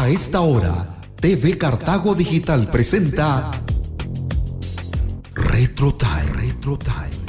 A esta hora, TV Cartago Digital presenta Retro Time.